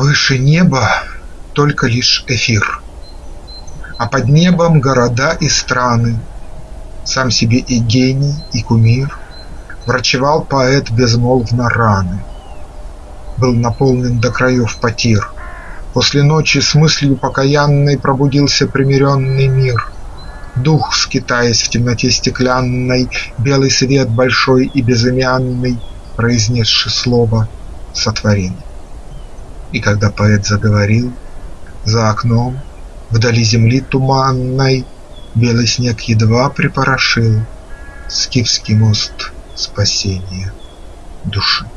Выше неба только лишь эфир, А под небом города и страны, Сам себе и гений, и кумир, Врачевал поэт безмолвно раны, Был наполнен до краев потир. После ночи с мыслью покаянной Пробудился примиренный мир. Дух, скитаясь в темноте стеклянной, Белый свет большой и безымянный, Произнесший слово сотворил. И когда поэт заговорил, За окном, вдали земли туманной, Белый снег едва припорошил Скифский мост спасения души.